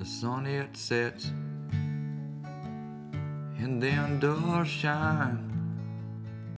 the sun it sets and then doors shine